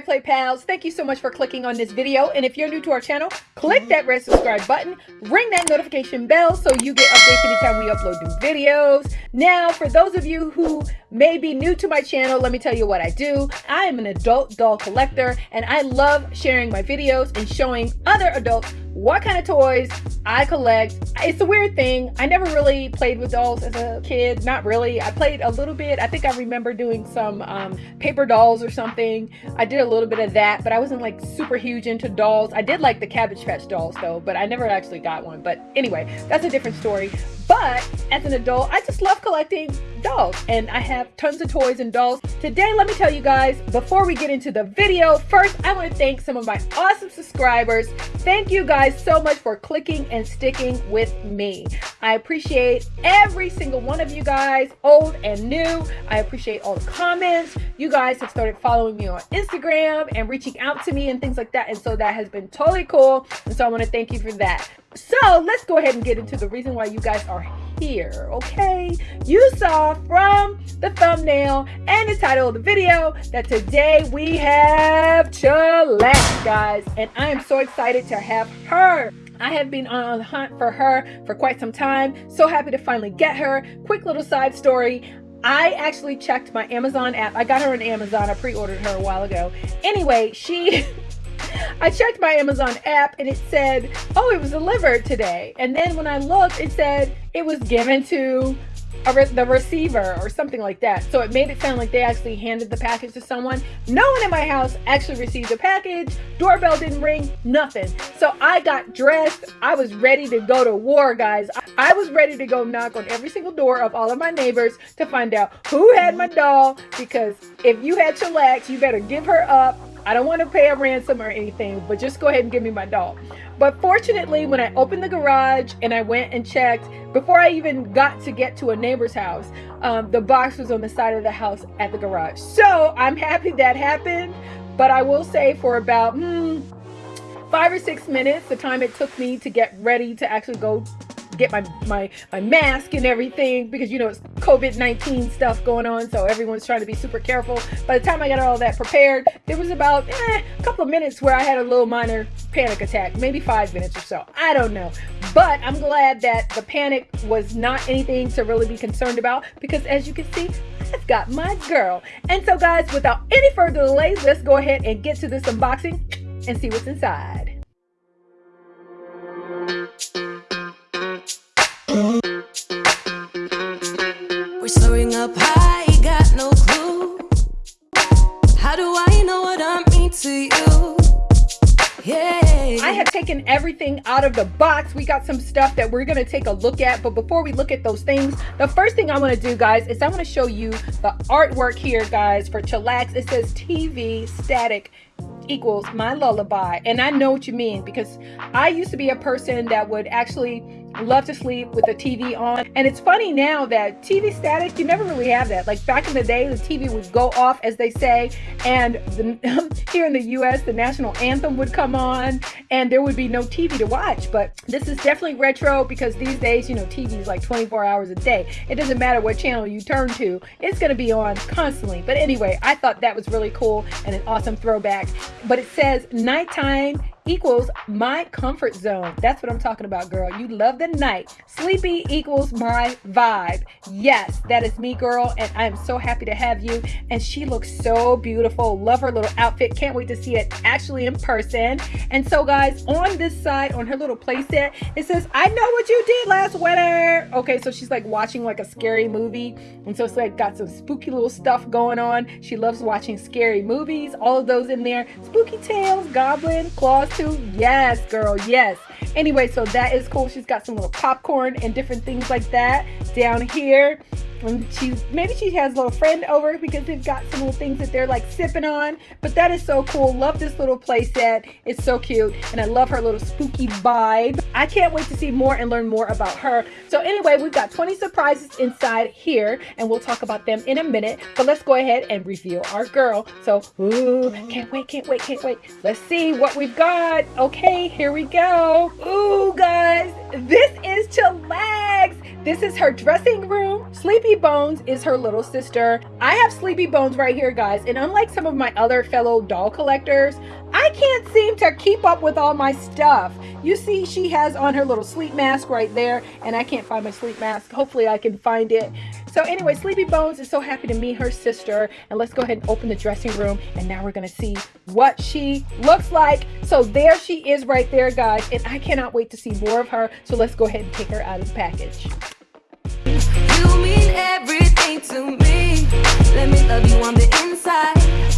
play pals thank you so much for clicking on this video and if you're new to our channel click that red subscribe button ring that notification bell so you get updates anytime we upload new videos now for those of you who may be new to my channel let me tell you what i do i am an adult doll collector and i love sharing my videos and showing other adults what kind of toys I collect. It's a weird thing. I never really played with dolls as a kid. Not really. I played a little bit. I think I remember doing some um, paper dolls or something. I did a little bit of that, but I wasn't like super huge into dolls. I did like the Cabbage Patch dolls though, but I never actually got one. But anyway, that's a different story. But as an adult, I just love collecting dolls and I have tons of toys and dolls. Today, let me tell you guys, before we get into the video, first, I want to thank some of my awesome subscribers. Thank you guys so much for clicking and sticking with me. I appreciate every single one of you guys, old and new. I appreciate all the comments. You guys have started following me on Instagram and reaching out to me and things like that. And so that has been totally cool. And so I want to thank you for that. So let's go ahead and get into the reason why you guys are here, okay? You saw from the thumbnail and the title of the video that today we have Chillax, guys. And I am so excited to have her. I have been on the hunt for her for quite some time. So happy to finally get her. Quick little side story. I actually checked my Amazon app. I got her on Amazon. I pre-ordered her a while ago. Anyway, she I checked my Amazon app and it said, oh, it was delivered today. And then when I looked, it said it was given to re the receiver or something like that. So it made it sound like they actually handed the package to someone. No one in my house actually received the package. Doorbell didn't ring, nothing. So I got dressed. I was ready to go to war, guys. I was ready to go knock on every single door of all of my neighbors to find out who had my doll because if you had chillax, you better give her up I don't want to pay a ransom or anything, but just go ahead and give me my doll. But fortunately, when I opened the garage and I went and checked, before I even got to get to a neighbor's house, um, the box was on the side of the house at the garage. So I'm happy that happened. But I will say for about hmm, five or six minutes, the time it took me to get ready to actually go get my, my, my mask and everything because, you know, it's COVID-19 stuff going on. So everyone's trying to be super careful. By the time I got all that prepared, there was about eh, a couple of minutes where I had a little minor panic attack, maybe five minutes or so. I don't know. But I'm glad that the panic was not anything to really be concerned about because as you can see, I've got my girl. And so guys, without any further delays, let's go ahead and get to this unboxing and see what's inside. We're soaring up high, got no clue. How do I know what I mean to you? I have taken everything out of the box. We got some stuff that we're to take a look at. But before we look at those things, the first thing I want to do, guys, is I want to show you the artwork here, guys, for Chillax. It says TV static equals my lullaby. And I know what you mean because I used to be a person that would actually love to sleep with the TV on. And it's funny now that TV static, you never really have that. Like back in the day, the TV would go off, as they say, and the, here in the US, the national anthem would come on and there would be no TV to watch. But this is definitely retro because these days, you know, TV is like 24 hours a day. It doesn't matter what channel you turn to, it's going to be on constantly. But anyway, I thought that was really cool and an awesome throwback. But it says nighttime equals my comfort zone. That's what I'm talking about, girl. You love the night. Sleepy equals my vibe. Yes, that is me, girl. And I am so happy to have you. And she looks so beautiful. Love her little outfit. Can't wait to see it actually in person. And so, guys, on this side, on her little playset, it says, I know what you did last winter. Okay, so she's like watching like a scary movie. And so it's like got some spooky little stuff going on. She loves watching scary movies. All of those in there. Spooky Tales, Goblin, Claws, Yes, girl, yes. Anyway, so that is cool. She's got some little popcorn and different things like that down here and she maybe she has a little friend over because they've got some little things that they're like sipping on. But that is so cool. Love this little playset. It's so cute. And i love her little spooky vibe. I can't wait to see more and learn more about her. So anyway we've got 20 surprises inside here and we'll talk about them in a minute. But let's go ahead and reveal our girl. So ooh can't wait can't wait can't wait. Let's see what we've got. Okay here we go. Ooh guys this is chillax This is her dressing room. Sleepy Bones is her little sister. I have Sleepy Bones right here, guys. And unlike some of my other fellow doll collectors, I can't seem to keep up with all my stuff. You see, she has on her little sleep mask right there, and I can't find my sleep mask. Hopefully I can find it. So anyway, Sleepy Bones is so happy to meet her sister. And let's go ahead and open the dressing room. And now we're going to see what she looks like. So there she is right there, guys. And I cannot wait to see more of her. So let's go ahead and take her out of the package. You mean everything to me. Let me love you on the inside.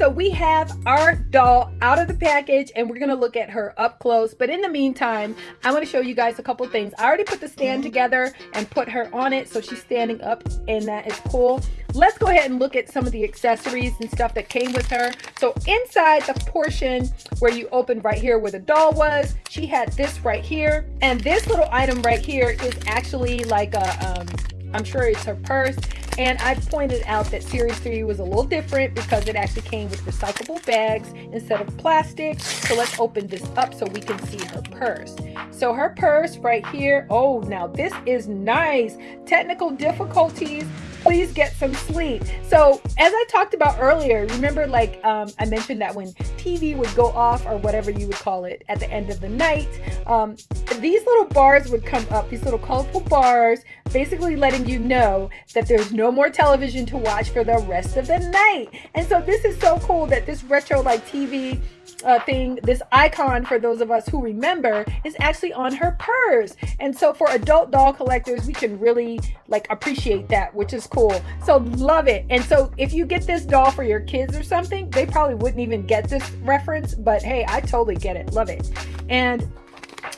So we have our doll out of the package and we're to look at her up close. But in the meantime, I want to show you guys a couple things. I already put the stand together and put her on it so she's standing up and that is cool. Let's go ahead and look at some of the accessories and stuff that came with her. So inside the portion where you opened right here where the doll was, she had this right here. And this little item right here is actually like a, um, I'm sure it's her purse and I pointed out that Series 3 was a little different because it actually came with recyclable bags instead of plastic. So let's open this up so we can see her purse. So her purse right here, oh, now this is nice. Technical difficulties please get some sleep. So as I talked about earlier, remember like um, I mentioned that when TV would go off or whatever you would call it at the end of the night, um, these little bars would come up, these little colorful bars, basically letting you know that there's no more television to watch for the rest of the night. And so this is so cool that this retro like TV uh, thing, this icon for those of us who remember is actually on her purse. And so for adult doll collectors, we can really like appreciate that, which is cool. So love it. And so if you get this doll for your kids or something, they probably wouldn't even get this reference, but hey, I totally get it. Love it. And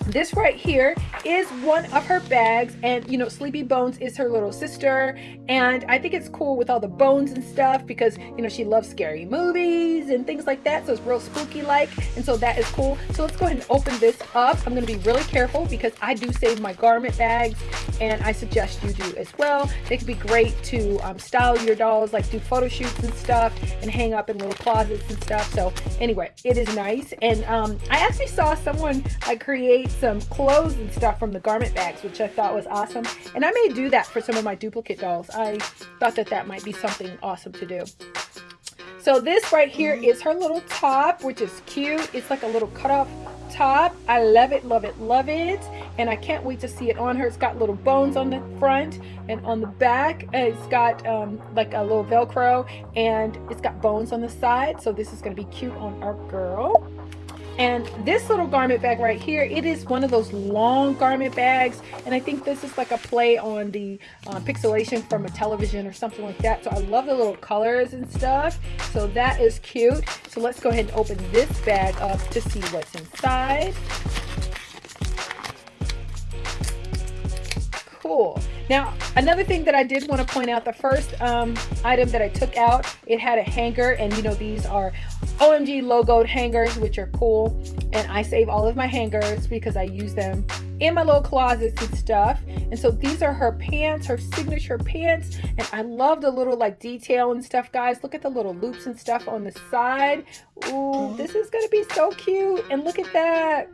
this right here is one of her bags and you know sleepy bones is her little sister and i think it's cool with all the bones and stuff because you know she loves scary movies and things like that so it's real spooky like and so that is cool. So let's go ahead and open this up. I'm going to be really careful because i do save my garment bags and i suggest you do as well. They can be great to um, style your dolls like do photo shoots and stuff and hang up in little closets and stuff. So anyway it is nice and um, i actually saw someone like create create some clothes and stuff from the garment bags, which I thought was awesome. And I may do that for some of my duplicate dolls. I thought that that might be something awesome to do. So this right here is her little top, which is cute. It's like a little cut off top. I love it, love it, love it. And I can't wait to see it on her. It's got little bones on the front and on the back. It's got um, like a little Velcro and it's got bones on the side. So this is going to be cute on our girl. And this little garment bag right here, it is one of those long garment bags. And I think this is like a play on the uh, pixelation from a television or something like that. So I love the little colors and stuff. So that is cute. So let's go ahead and open this bag up to see what's inside. Cool. Now, another thing that I did want to point out, the first um, item that I took out, it had a hanger and you know, these are OMG logoed hangers, which are cool. And I save all of my hangers because I use them in my little closets and stuff. And so these are her pants, her signature pants. And I love the little like detail and stuff, guys. Look at the little loops and stuff on the side. Ooh, this is to be so cute. And look at that.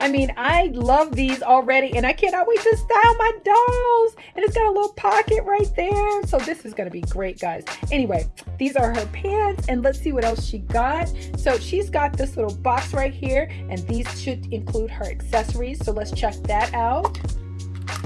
I mean, I love these already and I cannot wait to style my dolls. And it's got a little pocket right there. So this is going to be great, guys. Anyway, these are her pants and let's see what else she got. So she's got this little box right here and these should include her accessories. So let's check that out.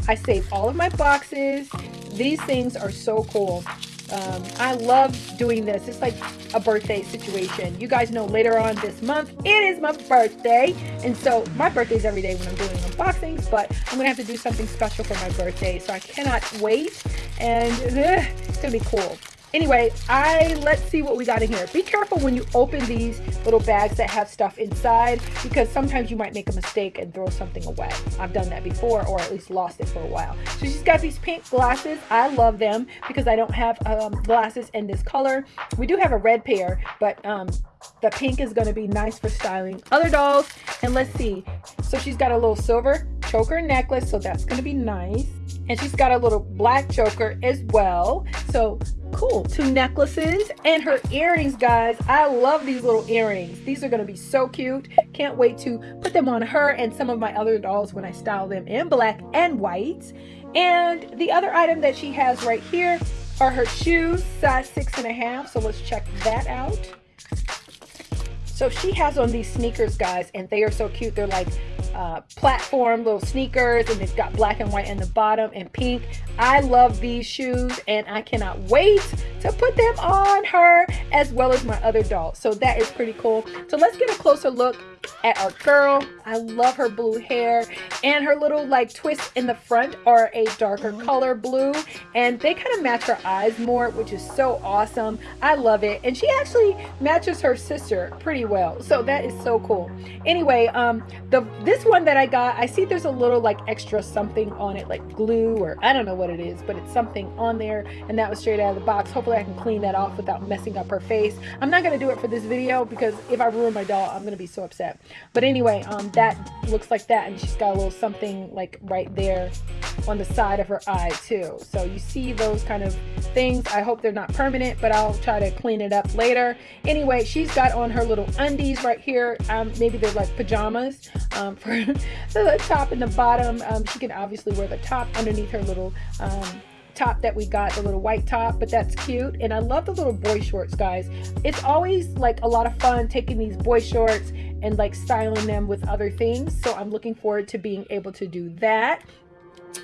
I save all of my boxes. These things are so cool. Um, I love doing this. It's like a birthday situation. You guys know later on this month, it is my birthday. And so my birthday is every day when I'm doing unboxings, but I'm to have to do something special for my birthday. So I cannot wait. And it's to be cool. Anyway, I let's see what we got in here. Be careful when you open these little bags that have stuff inside because sometimes you might make a mistake and throw something away. I've done that before or at least lost it for a while. So she's got these pink glasses. I love them because I don't have um, glasses in this color. We do have a red pair, but um, the pink is going to be nice for styling other dolls. And let's see. So she's got a little silver choker necklace, so that's going to be nice. And she's got a little black choker as well. So cool. Two necklaces and her earrings, guys. I love these little earrings. These are going to be so cute. Can't wait to put them on her and some of my other dolls when I style them in black and white. And the other item that she has right here are her shoes, size six and a half. So let's check that out. So she has on these sneakers, guys, and they are so cute. They're like uh, platform little sneakers and it's got black and white in the bottom and pink. I love these shoes and I cannot wait to put them on her as well as my other dolls. So that is pretty cool. So let's get a closer look at our girl. I love her blue hair and her little like twists in the front are a darker color blue and they kind of match her eyes more which is so awesome. I love it and she actually matches her sister pretty well so that is so cool. Anyway um the one that I got I see there's a little like extra something on it like glue or I don't know what it is but it's something on there and that was straight out of the box. Hopefully I can clean that off without messing up her face. I'm not going to do it for this video because if I ruin my doll I'm going to be so upset. But anyway, um, that looks like that. And she's got a little something like right there on the side of her eye too. So you see those kind of things. I hope they're not permanent, but I'll try to clean it up later. Anyway, she's got on her little undies right here. Um, maybe they're like pajamas um, for the top and the bottom. Um, she can obviously wear the top underneath her little um, top that we got, the little white top, but that's cute. And I love the little boy shorts, guys. It's always like a lot of fun taking these boy shorts and like styling them with other things. So I'm looking forward to being able to do that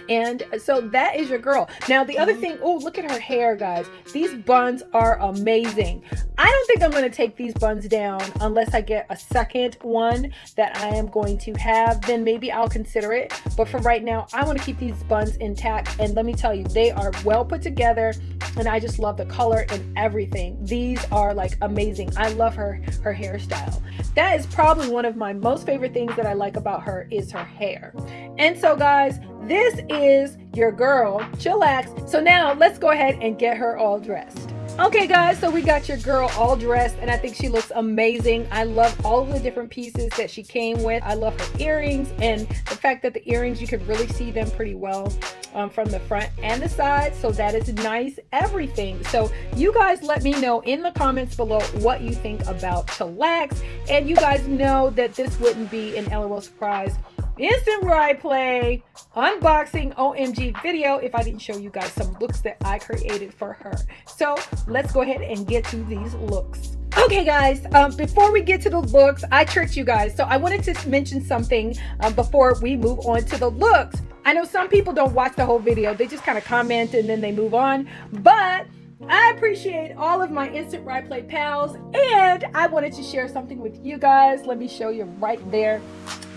and so that is your girl. Now the other mm-hmm. thing oh look at her hair guys. These buns are amazing. I don't think i'm going to take these buns down unless i get a second one that i am going to have. Then maybe i'll consider it. But for right now i want to keep these buns intact. And let me tell you they are well put together. And i just love the color and everything. These are like amazing. I love her her hairstyle. That is probably one of my most favorite things that i like about her is her hair. And so guys this is your girl, Chillax. So now let's go ahead and get her all dressed. Okay guys, so we got your girl all dressed and I think she looks amazing. I love all of the different pieces that she came with. I love her earrings and the fact that the earrings, you can really see them pretty well um, from the front and the side. So that is nice, everything. So you guys let me know in the comments below what you think about Chillax. And you guys know that this wouldn't be an LOL surprise instant ride play unboxing omg video if i didn't show you guys some looks that i created for her so let's go ahead and get to these looks okay guys um, before we get to the looks i tricked you guys so i wanted to mention something um, before we move on to the looks i know some people don't watch the whole video they just kind of comment and then they move on but I appreciate all of my Instant Ride Play pals and I wanted to share something with you guys. Let me show you right there.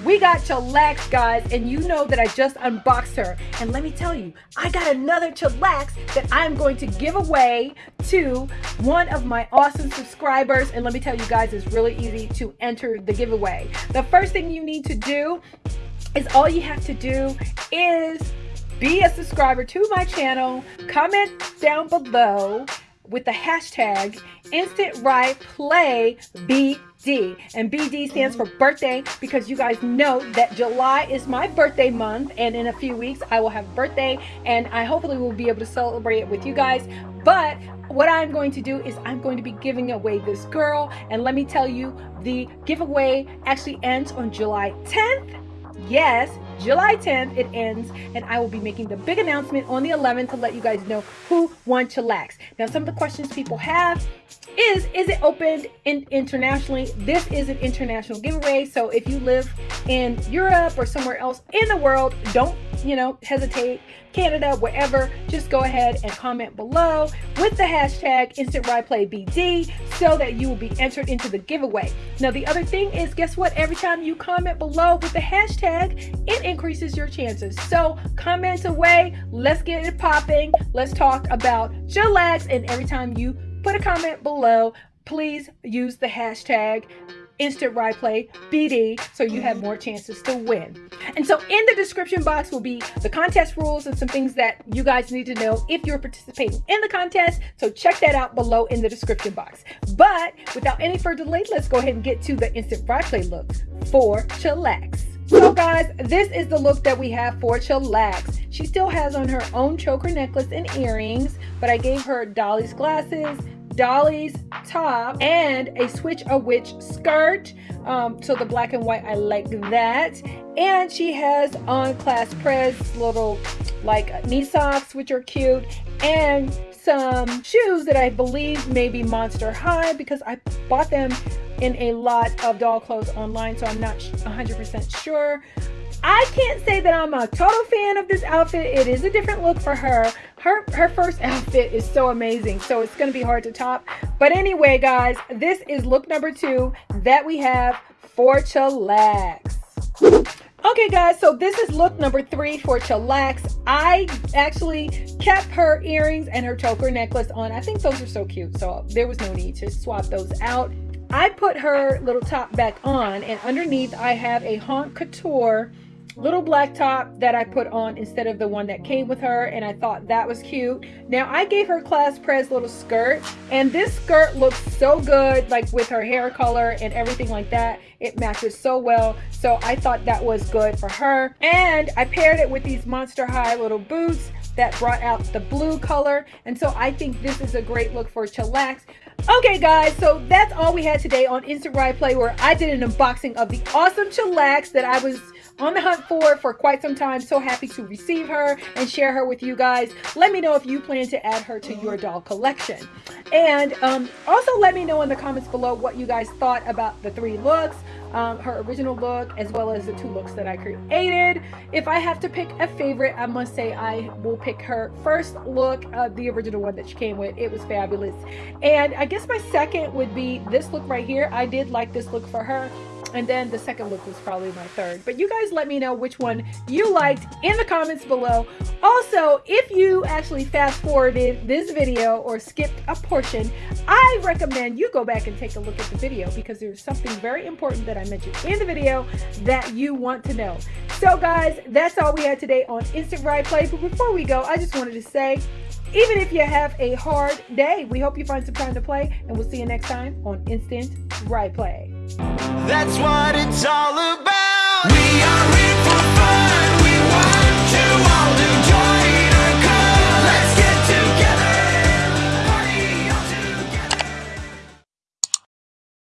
We got Chillax, guys, and you know that I just unboxed her. And let me tell you, I got another Chillax that I'm going to give away to one of my awesome subscribers. And let me tell you guys, it's really easy to enter the giveaway. The first thing you need to do is all you have to do is be a subscriber to my channel, comment down below with the hashtag instant ride play BD. And BD stands for birthday because you guys know that July is my birthday month and in a few weeks I will have birthday and I hopefully will be able to celebrate it with you guys. But what I'm going to do is I'm going to be giving away this girl and let me tell you the giveaway actually ends on July 10th. Yes, July 10th it ends and I will be making the big announcement on the 11th to let you guys know who won Chillax. Now some of the questions people have is is it opened in internationally? This is an international giveaway so if you live in Europe or somewhere else in the world don't you know hesitate Canada, wherever, just go ahead and comment below with the hashtag Instant Ride Play BD so that you will be entered into the giveaway. Now, the other thing is, guess what? Every time you comment below with the hashtag, it increases your chances. So comment away. Let's get it popping. Let's talk about Chillax. And every time you put a comment below, please use the hashtag instant ride play BD so you have more chances to win. And so in the description box will be the contest rules and some things that you guys need to know if you're participating in the contest. So check that out below in the description box. But without any further delay, let's go ahead and get to the instant ride play looks for Chillax. So guys, this is the look that we have for Chillax. She still has on her own choker necklace and earrings, but I gave her Dollie's glasses, Dollie's top, and a Switch a Witch skirt. Um, so the black and white, I like that. And she has on Class Prez little like knee socks, which are cute, and some shoes that I believe may be Monster High because I bought them in a lot of doll clothes online, so I'm not 100% sure. I can't say that I'm a total fan of this outfit. It is a different look for her. Her her first outfit is so amazing, so it's going to be hard to top. But anyway, guys, this is look number two that we have for Chillax. Okay guys, so this is look number three for Chillax. I actually kept her earrings and her choker necklace on. I think those are so cute, so there was no need to swap those out. I put her little top back on and underneath I have a Haute Couture little black top that I put on instead of the one that came with her and I thought that was cute. Now I gave her Class Prez little skirt and this skirt looks so good like with her hair color and everything like that. It matches so well so I thought that was good for her and I paired it with these Monster High little boots that brought out the blue color and so I think this is a great look for chillax okay guys so that's all we had today on instant ride play where I did an unboxing of the awesome chillax that I was on the hunt for for quite some time. So happy to receive her and share her with you guys. Let me know if you plan to add her to your doll collection. And um, also let me know in the comments below what you guys thought about the three looks. Um, her original look as well as the two looks that I created. If I have to pick a favorite, I must say I will pick her first look, uh, the original one that she came with. It was fabulous. And I guess my second would be this look right here. I did like this look for her and then the second look was probably my third. But you guys let me know which one you liked in the comments below. Also if you actually fast forwarded this video or skipped a portion i recommend you go back and take a look at the video because there's something very important that i mentioned in the video that you want to know. So guys that's all we had today on instant ride play but before we go i just wanted to say even if you have a hard day we hope you find some time to play and we'll see you next time on instant ride play that's what it's all about. We are